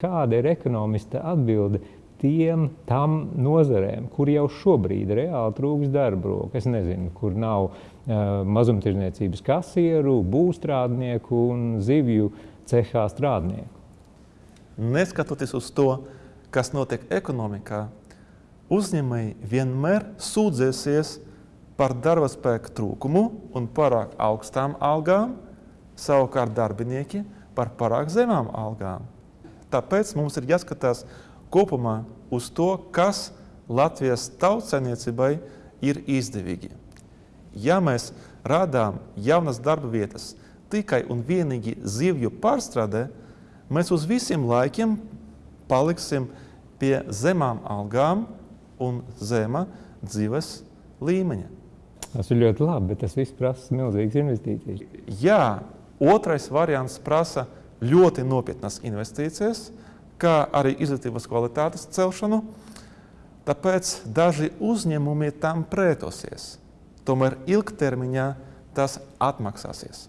Kāda ir ekonomista atbilde tiem tam nozarēm, kur jau šobrīd reāli trūks darba roku? Es nezinu, kur nav uh, mazumtirdzniecības kasieru, būvstrādnieku un zivju cehā strādnieku. Neskatoties uz to, kas notiek ekonomikā, uzņēmēji vienmēr sūdzēsies par darba spēka trūkumu un pārāk augstām algām, savukārt darbinieki par pārāk zemām algām. Tāpēc mums ir jāskatās kopumā uz to, kas Latvijas tautsainiecībai ir izdevīgi. Ja mēs radām jaunas darba vietas tikai un vienīgi zivju pārstrādē, mēs uz visiem laikiem paliksim pie zemām algām un zema dzīves līmeņa. Tas ir ļoti labi, bet tas viss prasa milzīgas investīcijas. Jā, otrais variants prasa ļoti nopietnas investīcijas, kā arī izglītības kvalitātes celšanu. Tāpēc daži uzņēmumi tam pretosies. Tomēr ilgtermiņā tas atmaksāsies.